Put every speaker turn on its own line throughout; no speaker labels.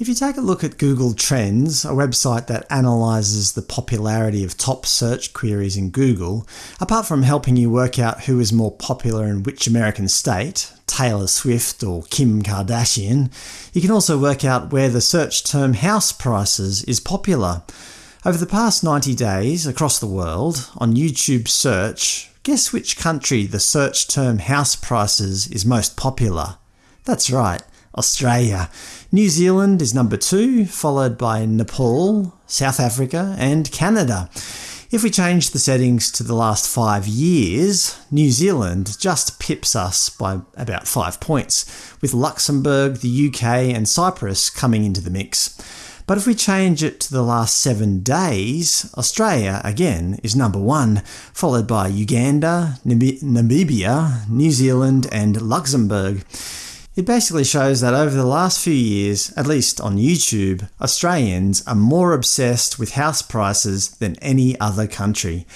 If you take a look at Google Trends, a website that analyses the popularity of top search queries in Google, apart from helping you work out who is more popular in which American state, Taylor Swift or Kim Kardashian, you can also work out where the search term house prices is popular. Over the past 90 days across the world, on YouTube search, guess which country the search term house prices is most popular? That's right, Australia. New Zealand is number 2, followed by Nepal, South Africa and Canada. If we change the settings to the last five years, New Zealand just pips us by about 5 points, with Luxembourg, the UK and Cyprus coming into the mix. But if we change it to the last seven days, Australia, again, is number one, followed by Uganda, Namibia, New Zealand and Luxembourg. It basically shows that over the last few years, at least on YouTube, Australians are more obsessed with house prices than any other country.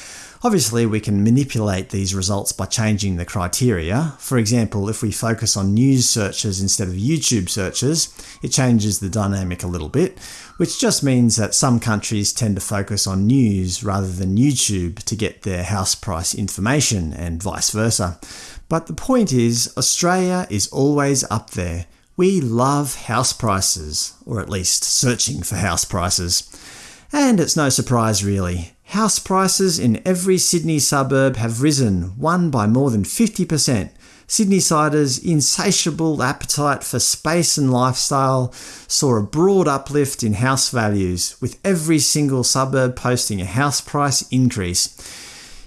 Obviously, we can manipulate these results by changing the criteria. For example, if we focus on news searches instead of YouTube searches, it changes the dynamic a little bit, which just means that some countries tend to focus on news rather than YouTube to get their house price information, and vice versa. But the point is, Australia is always up there. We love house prices, or at least searching for house prices. And it's no surprise really. House prices in every Sydney suburb have risen, one by more than 50%. Sydneysiders' insatiable appetite for space and lifestyle saw a broad uplift in house values, with every single suburb posting a house price increase.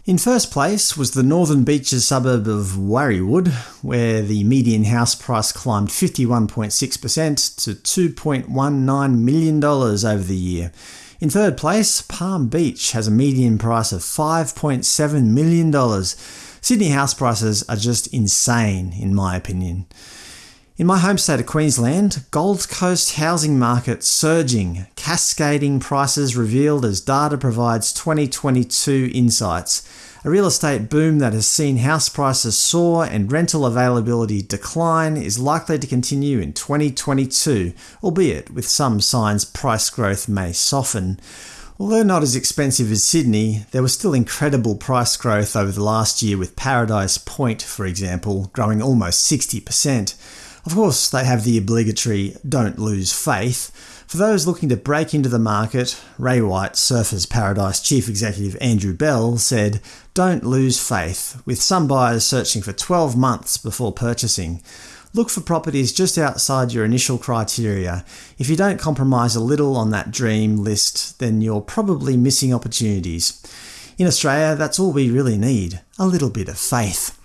In first place was the Northern Beaches suburb of Warriewood, where the median house price climbed 51.6% to $2.19 million over the year. In third place, Palm Beach has a median price of $5.7 million. Sydney house prices are just insane, in my opinion. In my home state of Queensland, Gold Coast housing market surging, cascading prices revealed as data provides 2022 insights. A real estate boom that has seen house prices soar and rental availability decline is likely to continue in 2022, albeit with some signs price growth may soften. Although not as expensive as Sydney, there was still incredible price growth over the last year with Paradise Point, for example, growing almost 60%. Of course, they have the obligatory don't lose faith, for those looking to break into the market, Ray White, Surfers Paradise chief executive Andrew Bell said, don't lose faith, with some buyers searching for 12 months before purchasing. Look for properties just outside your initial criteria. If you don't compromise a little on that dream list, then you're probably missing opportunities. In Australia, that's all we really need – a little bit of faith.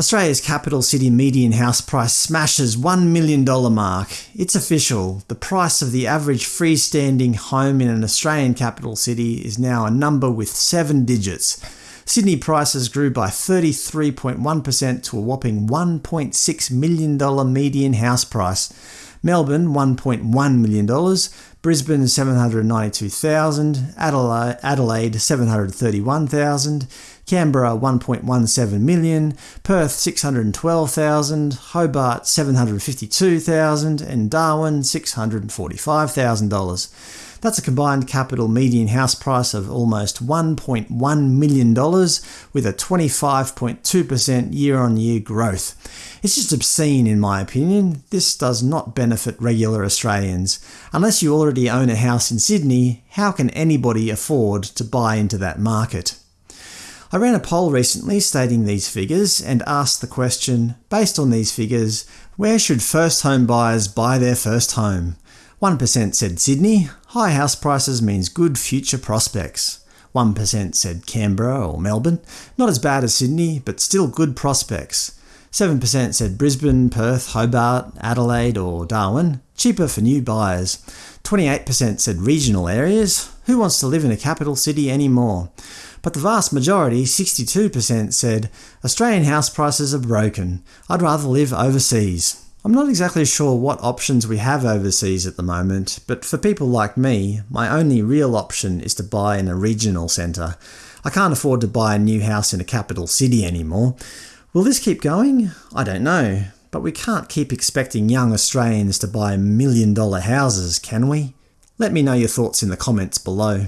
Australia's capital city median house price smashes $1 million mark. It's official. The price of the average freestanding home in an Australian capital city is now a number with seven digits. Sydney prices grew by 33.1% to a whopping $1.6 million median house price. Melbourne $1.1 million, Brisbane 792,000, Adelaide, Adelaide 731,000, Canberra 1.17 million, Perth 612,000, Hobart 752,000 and Darwin $645,000. That's a combined capital median house price of almost $1.1 million with a 25.2% year-on-year growth. It's just obscene in my opinion. This does not benefit regular Australians. Unless you already own a house in Sydney, how can anybody afford to buy into that market? I ran a poll recently stating these figures and asked the question, based on these figures, where should first home buyers buy their first home? 1% said Sydney, high house prices means good future prospects. 1% said Canberra or Melbourne, not as bad as Sydney, but still good prospects. 7% said Brisbane, Perth, Hobart, Adelaide or Darwin, cheaper for new buyers. 28% said regional areas, who wants to live in a capital city anymore? But the vast majority, 62%, said, Australian house prices are broken. I'd rather live overseas. I'm not exactly sure what options we have overseas at the moment, but for people like me, my only real option is to buy in a regional centre. I can't afford to buy a new house in a capital city anymore. Will this keep going? I don't know. But we can't keep expecting young Australians to buy million dollar houses, can we? Let me know your thoughts in the comments below.